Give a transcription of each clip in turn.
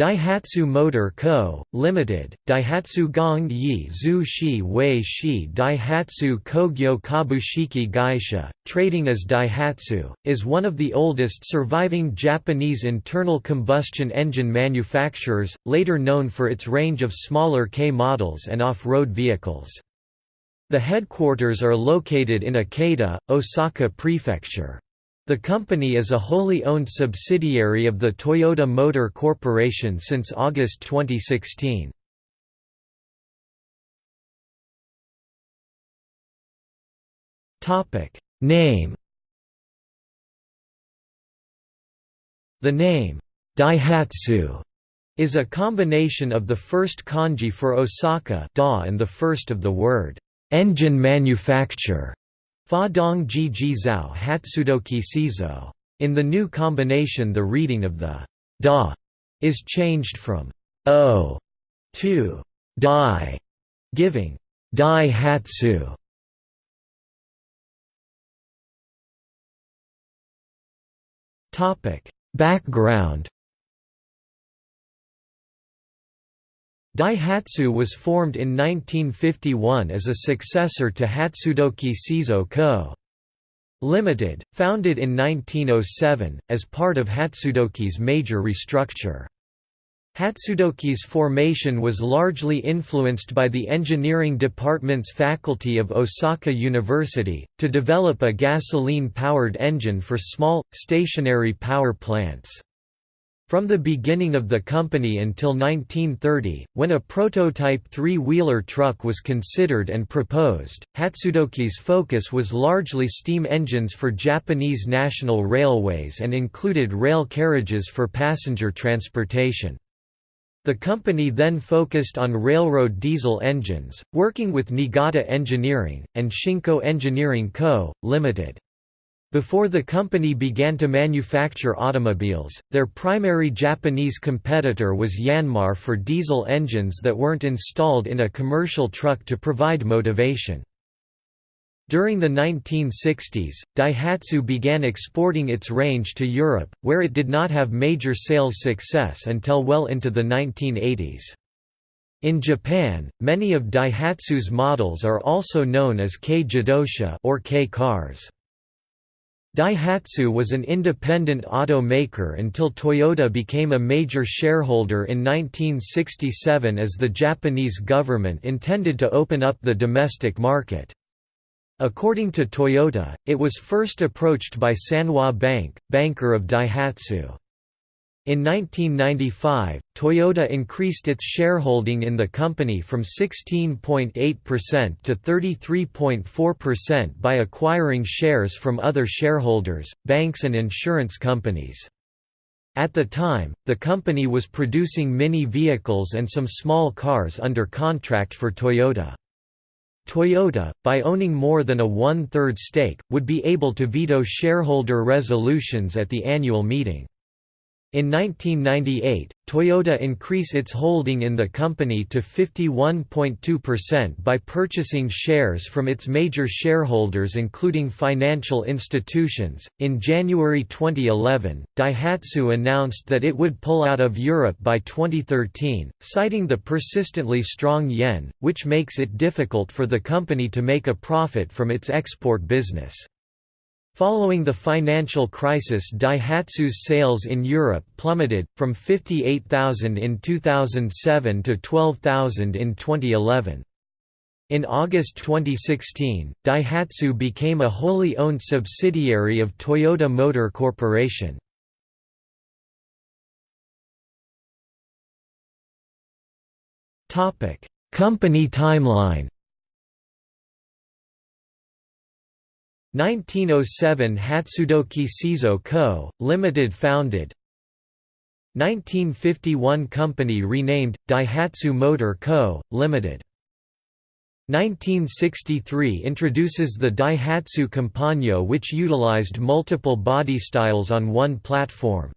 Daihatsu Motor Co., Ltd., Daihatsu Gong Yi Zhu Shi Wei Shi Daihatsu Kogyo Kabushiki Gaisha, trading as Daihatsu, is one of the oldest surviving Japanese internal combustion engine manufacturers, later known for its range of smaller K models and off-road vehicles. The headquarters are located in Ikeda, Osaka Prefecture. The company is a wholly owned subsidiary of the Toyota Motor Corporation since August 2016. Name The name, Daihatsu, is a combination of the first kanji for Osaka da and the first of the word, engine manufacture. Fa dong ji ji hatsudoki sizo. In the new combination the reading of the da is changed from o to dai, giving dai hatsu. Topic Background Daihatsu was formed in 1951 as a successor to Hatsudoki Seizo Co. Limited, founded in 1907, as part of Hatsudoki's major restructure. Hatsudoki's formation was largely influenced by the engineering department's faculty of Osaka University, to develop a gasoline-powered engine for small, stationary power plants. From the beginning of the company until 1930, when a prototype three-wheeler truck was considered and proposed, Hatsudoki's focus was largely steam engines for Japanese national railways and included rail carriages for passenger transportation. The company then focused on railroad diesel engines, working with Niigata Engineering, and Shinko Engineering Co., Ltd. Before the company began to manufacture automobiles, their primary Japanese competitor was Yanmar for diesel engines that weren't installed in a commercial truck to provide motivation. During the 1960s, Daihatsu began exporting its range to Europe, where it did not have major sales success until well into the 1980s. In Japan, many of Daihatsu's models are also known as K-Jidosha or K cars. Daihatsu was an independent automaker until Toyota became a major shareholder in 1967 as the Japanese government intended to open up the domestic market. According to Toyota, it was first approached by Sanwa Bank, banker of Daihatsu. In 1995, Toyota increased its shareholding in the company from 16.8% to 33.4% by acquiring shares from other shareholders, banks and insurance companies. At the time, the company was producing mini vehicles and some small cars under contract for Toyota. Toyota, by owning more than a one-third stake, would be able to veto shareholder resolutions at the annual meeting. In 1998, Toyota increased its holding in the company to 51.2% by purchasing shares from its major shareholders including financial institutions. In January 2011, Daihatsu announced that it would pull out of Europe by 2013, citing the persistently strong yen, which makes it difficult for the company to make a profit from its export business. Following the financial crisis Daihatsu's sales in Europe plummeted, from 58,000 in 2007 to 12,000 in 2011. In August 2016, Daihatsu became a wholly owned subsidiary of Toyota Motor Corporation. Company timeline 1907 Hatsudoki Seizo Co., Limited founded 1951 Company renamed, Daihatsu Motor Co., Limited 1963 introduces the Daihatsu Compagno which utilized multiple body styles on one platform.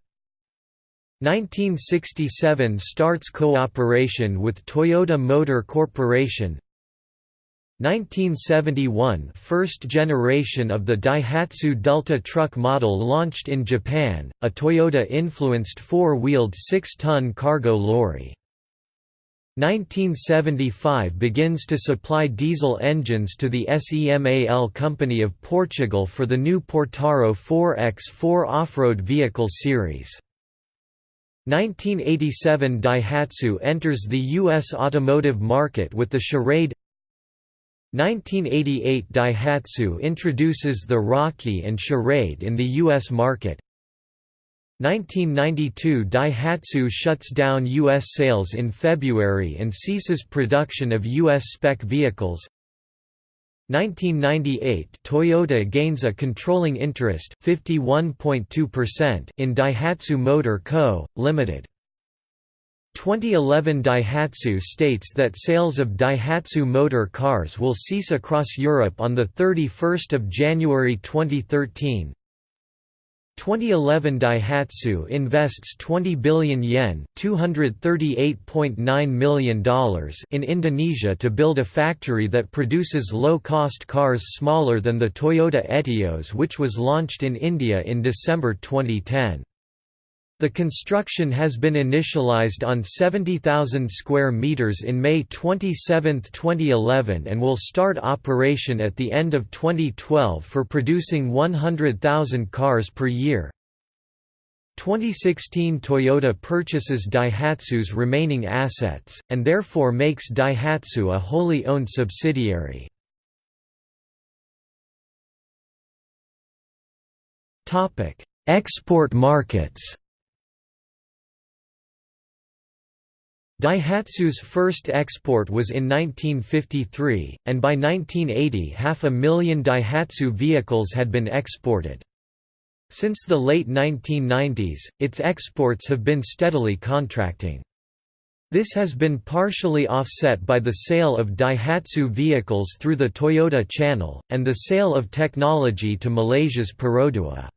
1967 starts cooperation with Toyota Motor Corporation 1971 First generation of the Daihatsu Delta truck model launched in Japan, a Toyota-influenced four-wheeled 6-ton cargo lorry. 1975 begins to supply diesel engines to the SEMAL Company of Portugal for the new Portaro 4X4 off-road vehicle series. 1987 Daihatsu enters the U.S. automotive market with the Charade 1988 Daihatsu introduces the Rocky and Charade in the U.S. market 1992 Daihatsu shuts down U.S. sales in February and ceases production of U.S. spec vehicles 1998 Toyota gains a controlling interest 51.2% in Daihatsu Motor Co., Ltd. 2011 Daihatsu states that sales of Daihatsu motor cars will cease across Europe on 31 January 2013 2011 Daihatsu invests 20 billion yen $238.9 million in Indonesia to build a factory that produces low-cost cars smaller than the Toyota Etios which was launched in India in December 2010. The construction has been initialized on 70,000 square meters in May 27, 2011 and will start operation at the end of 2012 for producing 100,000 cars per year. 2016 Toyota purchases Daihatsu's remaining assets, and therefore makes Daihatsu a wholly owned subsidiary. Export markets Daihatsu's first export was in 1953, and by 1980 half a million Daihatsu vehicles had been exported. Since the late 1990s, its exports have been steadily contracting. This has been partially offset by the sale of Daihatsu vehicles through the Toyota Channel, and the sale of technology to Malaysia's Perodua.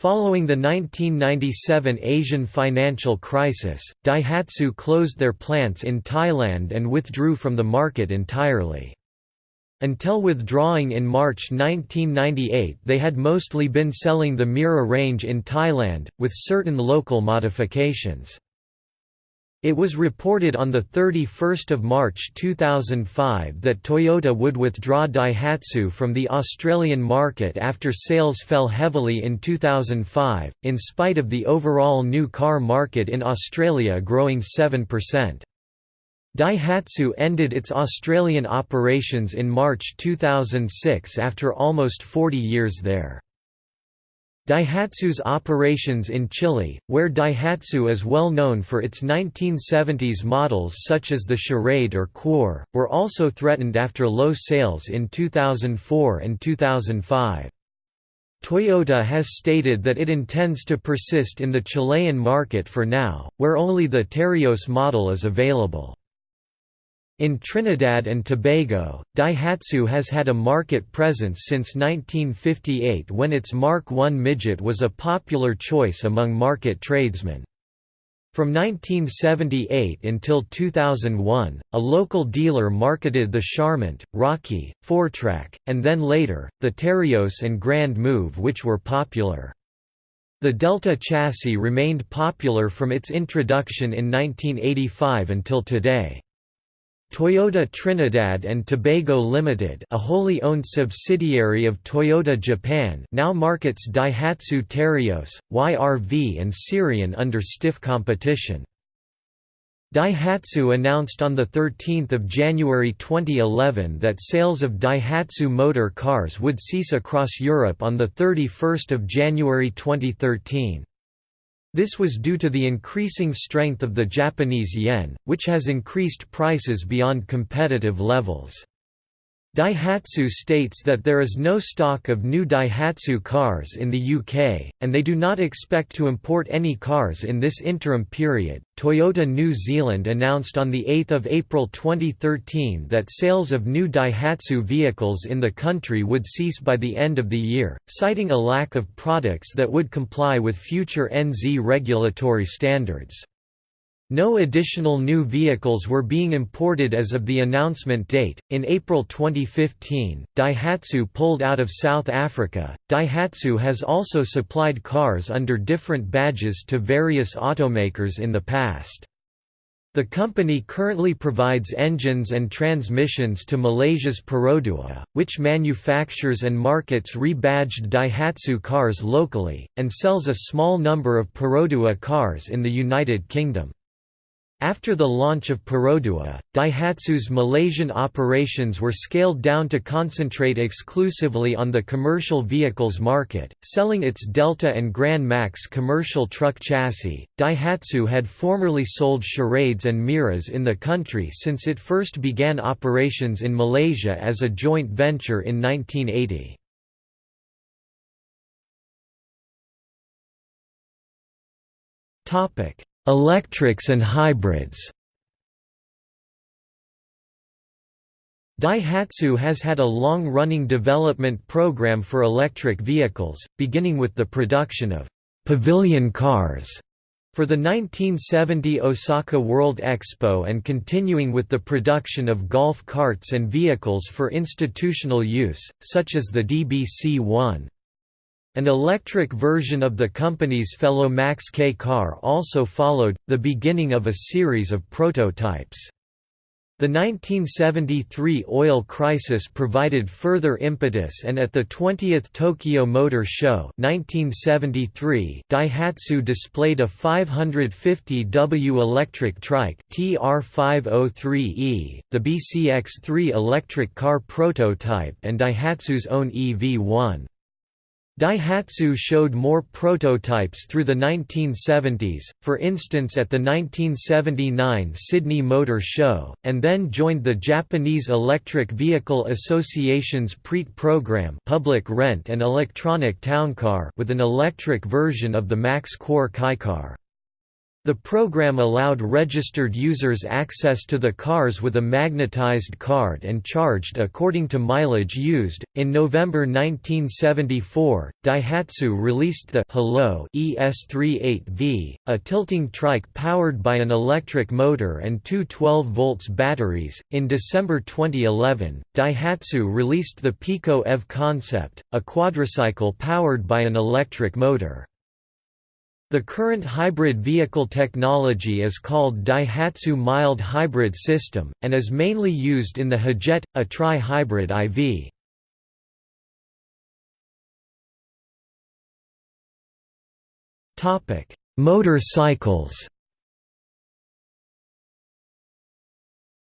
Following the 1997 Asian financial crisis, Daihatsu closed their plants in Thailand and withdrew from the market entirely. Until withdrawing in March 1998 they had mostly been selling the Mira range in Thailand, with certain local modifications. It was reported on 31 March 2005 that Toyota would withdraw Daihatsu from the Australian market after sales fell heavily in 2005, in spite of the overall new car market in Australia growing 7%. Daihatsu ended its Australian operations in March 2006 after almost 40 years there. Daihatsu's operations in Chile, where Daihatsu is well known for its 1970s models such as the Charade or Cour, were also threatened after low sales in 2004 and 2005. Toyota has stated that it intends to persist in the Chilean market for now, where only the Terios model is available. In Trinidad and Tobago, Daihatsu has had a market presence since 1958 when its Mark I midget was a popular choice among market tradesmen. From 1978 until 2001, a local dealer marketed the Charmant, Rocky, Fourtrac, and then later, the Terios and Grand Move which were popular. The Delta chassis remained popular from its introduction in 1985 until today. Toyota Trinidad and Tobago Limited, a wholly owned subsidiary of Toyota Japan, now markets Daihatsu Terios, YRV and Sirion under stiff competition. Daihatsu announced on 13 January 2011 that sales of Daihatsu motor cars would cease across Europe on 31 January 2013. This was due to the increasing strength of the Japanese yen, which has increased prices beyond competitive levels. Daihatsu states that there is no stock of new Daihatsu cars in the UK, and they do not expect to import any cars in this interim period. Toyota New Zealand announced on 8 April 2013 that sales of new Daihatsu vehicles in the country would cease by the end of the year, citing a lack of products that would comply with future NZ regulatory standards. No additional new vehicles were being imported as of the announcement date. In April 2015, Daihatsu pulled out of South Africa. Daihatsu has also supplied cars under different badges to various automakers in the past. The company currently provides engines and transmissions to Malaysia's Perodua, which manufactures and markets rebadged Daihatsu cars locally, and sells a small number of Perodua cars in the United Kingdom. After the launch of Perodua, Daihatsu's Malaysian operations were scaled down to concentrate exclusively on the commercial vehicles market, selling its Delta and Grand Max commercial truck chassis. Daihatsu had formerly sold Charades and Miras in the country since it first began operations in Malaysia as a joint venture in 1980. Electrics and hybrids Daihatsu has had a long-running development program for electric vehicles, beginning with the production of «pavilion cars» for the 1970 Osaka World Expo and continuing with the production of golf carts and vehicles for institutional use, such as the DBC-1. An electric version of the company's fellow Max K car also followed, the beginning of a series of prototypes. The 1973 oil crisis provided further impetus and at the 20th Tokyo Motor Show 1973, Daihatsu displayed a 550W electric trike TR503E, the BCX-3 electric car prototype and Daihatsu's own EV1. Daihatsu showed more prototypes through the 1970s, for instance at the 1979 Sydney Motor Show, and then joined the Japanese Electric Vehicle Association's PREAT program public rent and electronic towncar with an electric version of the Max Core Keicar. The program allowed registered users access to the cars with a magnetized card and charged according to mileage used. In November 1974, Daihatsu released the Hello ES38V, a tilting trike powered by an electric motor and two 12 volts batteries. In December 2011, Daihatsu released the Pico EV concept, a quadricycle powered by an electric motor. The current hybrid vehicle technology is called Daihatsu Mild Hybrid System, and is mainly used in the Hijet, a tri-hybrid IV. Motorcycles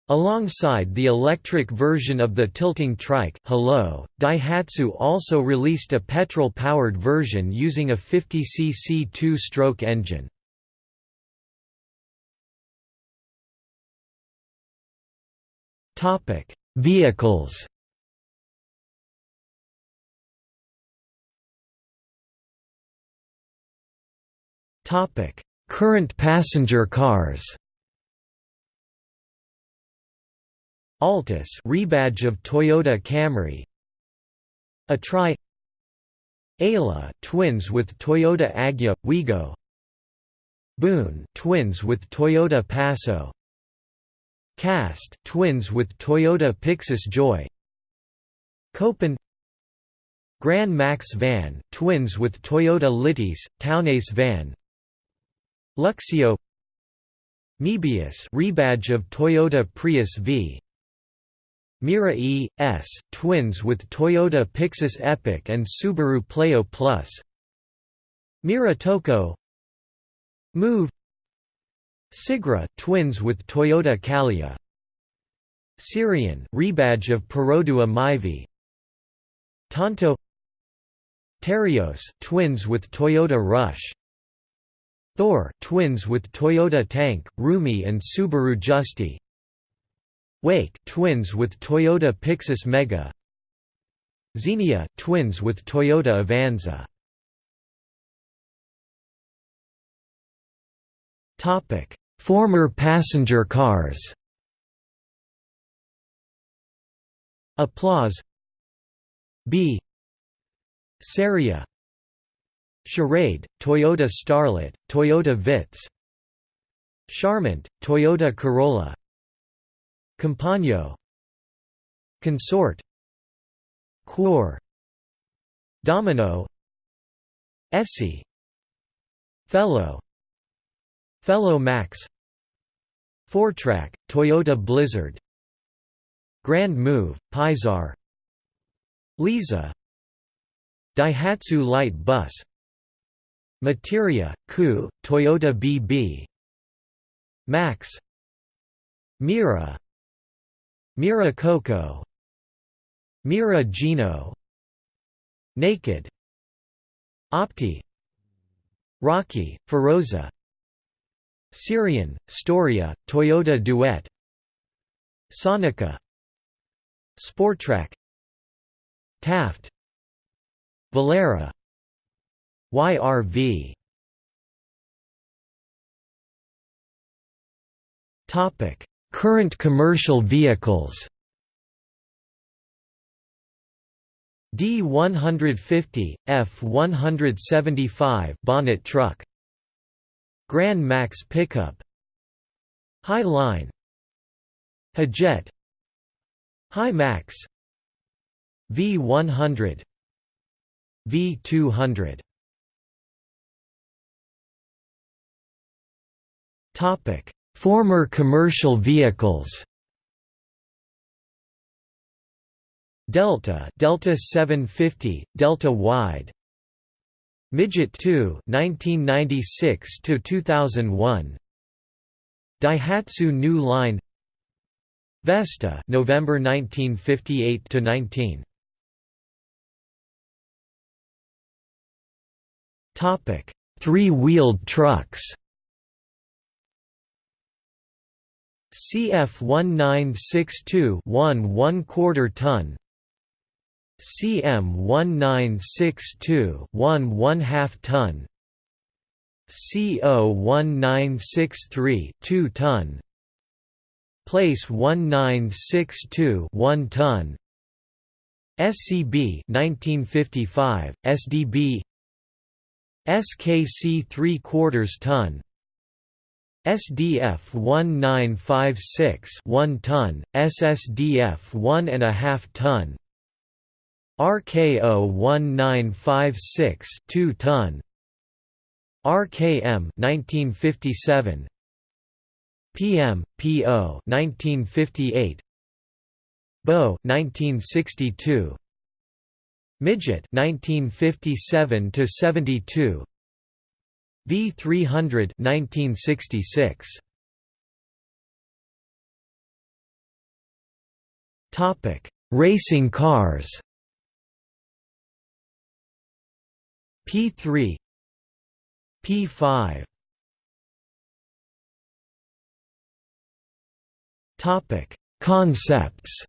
Alongside the electric version of the tilting trike Hello, Daihatsu also released a petrol-powered version using a 50cc two-stroke engine. Vehicles Current passenger cars Altis rebadge of Toyota Camry. Atri Ayla twins with Toyota Agya Wigo Boon twins with Toyota Passo Cast twins with Toyota Pixis Joy. Copen. Grand Max van twins with Toyota Litis Townace van. Luxio. Mebius rebadge of Toyota Prius V Mira E. S. twins with Toyota Pixis Epic and Subaru Pleo Plus. Mira Tocot. Move. Sigra twins with Toyota Calya Sirion rebadge of Perodua Myvi Tanto. Terios twins with Toyota Rush. Thor twins with Toyota Tank, Roomy and Subaru Justy Wake twins with Toyota Pixis Mega. Xenia twins with Toyota Avanza. Topic. Former passenger cars. Applause. B. Ceria Charade, Toyota Starlet, Toyota Vitz. Charmant, Toyota Corolla Compagno Consort. Quor. Domino. Essie Fellow. Fellow Max. Fourtrac, Toyota Blizzard. Grand Move, Pyzar Leeza Daihatsu Light Bus. Materia, Ku, Toyota BB Max. Mira Mira Coco. Mira Gino. Naked. Opti. Rocky, Feroza. Sirion, Storia, Toyota Duet. Sonica. Sportrac Taft. Valera. YRV Topic: Current commercial vehicles. D150, F175 bonnet truck. Grand Max pickup. High Line. Hijet High Max. V100 V200 Topic Former commercial vehicles. Delta Delta 750 Delta wide. Midget 2 1996 to 2001 Daihatsu New Line. Vesta November 1958 to 19 Topic Three-wheeled trucks CF 1962 1 1 quarter ton. CM 1962 1 1 half ton. CO 1963 2 ton. Place 1962 1 ton. SCB 1955 SDB SKC 3 quarters ton SDF 1956 1 ton, SSDF 1 and a half ton, RKO 1956 2 ton, RKM 1957, PM PO 1958, BO 1962, Midget 1957 to 72 V300 1966 Topic Racing cars. P3 P5 Topic Concepts.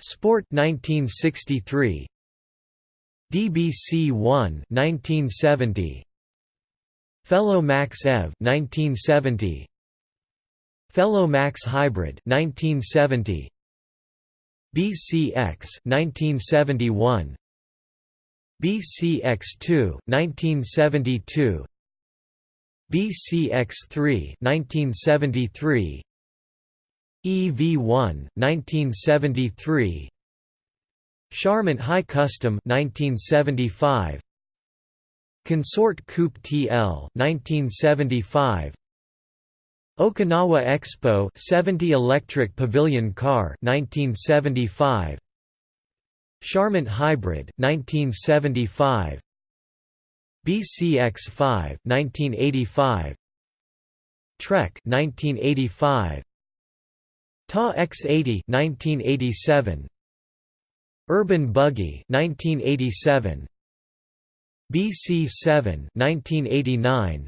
Sport 1963 DBC 1 1970 Fellow Max EV 1970 Fellow Max Hybrid 1970 BCX 1971 BCX2 1972 BCX3 1973 EV1 1973 Charmant High Custom 1975 Consort Coupe TL 1975 Okinawa Expo 70 Electric Pavilion Car 1975 Charmant Hybrid 1975 BCX5 1985 Trek 1985 TA X80 1987 Urban Buggy 1987 BC7 1989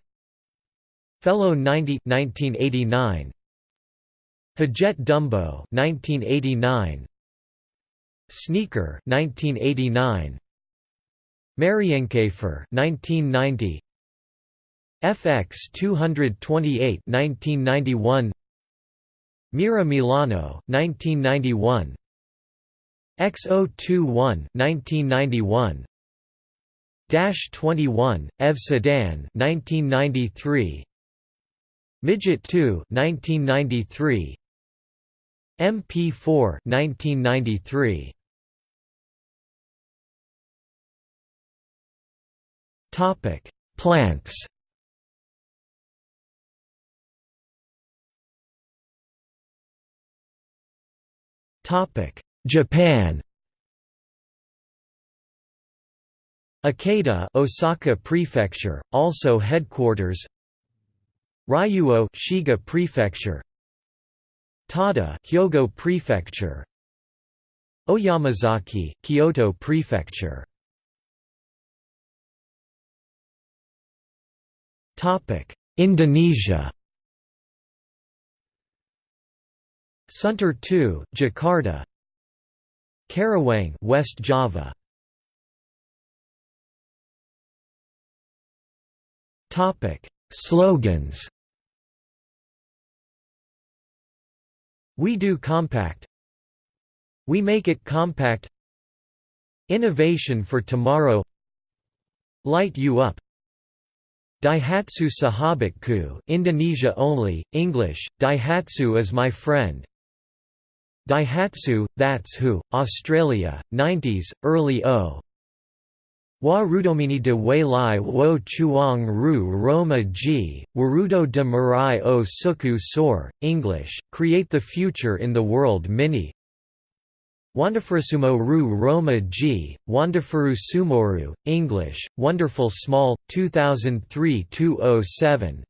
Fellow 90 1989 Hijet Dumbo 1989 Sneaker 1989 Marienkäfer 1990 FX 228 1991 Mira Milano 1991 X021 1991 21, Ev Sedan 1993 Midget 2 1993 MP4 1993 Topic Plants. Topic Japan. Akita Osaka Prefecture, also headquarters. Ryuo Shiga Prefecture. Tada Hyogo Prefecture. Oyamazaki Kyoto Prefecture. Topic Indonesia. Sunter 2 Jakarta Karawang West Java. Topic Slogans. We do compact. We make it compact. Innovation for tomorrow. Light you up. Daihatsu Sahabatku Indonesia only, English, Daihatsu is my friend Daihatsu, that's who, Australia, 90s, early O. Wa rudomini de wei lai wo chuang ru roma G, warudo de marai o suku sor, English, create the future in the world mini. Wandafurusumo ru roma G, Wandafaru sumoru, English, wonderful small, 2003-207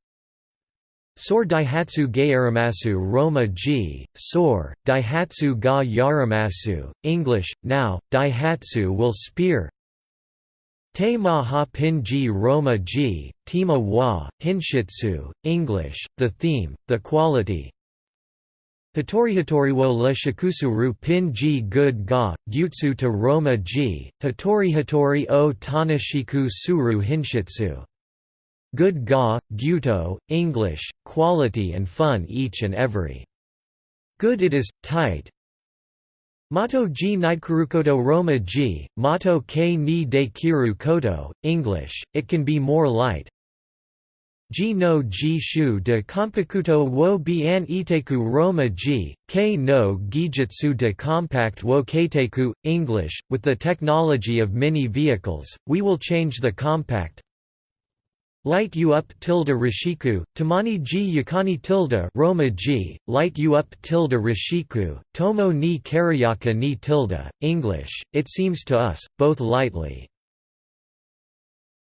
Sor Daihatsu Gairamasu Roma G, Sor, Daihatsu Ga Yaramasu, English, now, Daihatsu will spear. Te Maha Pinji Roma Ji, Tima wa, Hinshitsu, English, the theme, the quality. Hitori Hitorihitoriwo le shikusuru pin ji good ga, gyutsu to Roma ji, Hitori Hitori o Tanashiku suru Hinshitsu. Good ga, guto, English, quality and fun each and every. Good it is, tight, Mato ji Nidekurukoto Roma ji, Mato ke ni de kiru koto, English, it can be more light. Ji no ji shu de Kompikuto wo bian iteku Roma ji, ke no gijitsu de compact wo keiteku, English, with the technology of mini vehicles, we will change the compact, Light you up tilde rishiku, tamani ji yakani tilde Roma ji, light you up tilde rishiku, tomo ni karayaka ni tilde, English, it seems to us, both lightly.